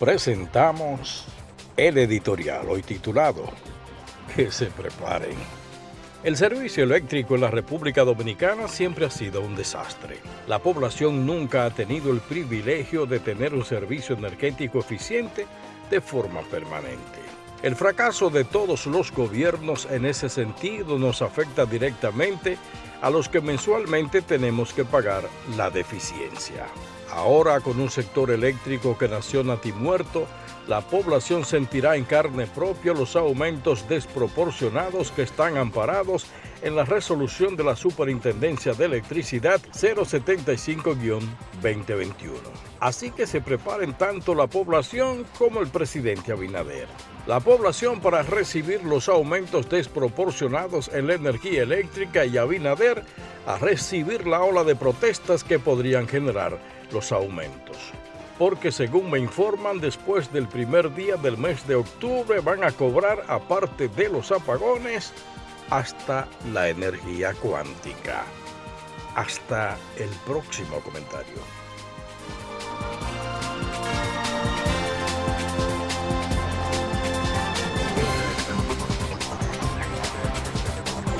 presentamos el editorial hoy titulado Que se preparen. El servicio eléctrico en la República Dominicana siempre ha sido un desastre. La población nunca ha tenido el privilegio de tener un servicio energético eficiente de forma permanente. El fracaso de todos los gobiernos en ese sentido nos afecta directamente a los que mensualmente tenemos que pagar la deficiencia. Ahora, con un sector eléctrico que nació natimuerto, la población sentirá en carne propia los aumentos desproporcionados que están amparados en la resolución de la Superintendencia de Electricidad 075-2021. Así que se preparen tanto la población como el presidente Abinader. La población para recibir los aumentos desproporcionados en la energía eléctrica y Abinader a recibir la ola de protestas que podrían generar los aumentos. Porque según me informan, después del primer día del mes de octubre van a cobrar, aparte de los apagones, hasta la energía cuántica. Hasta el próximo comentario.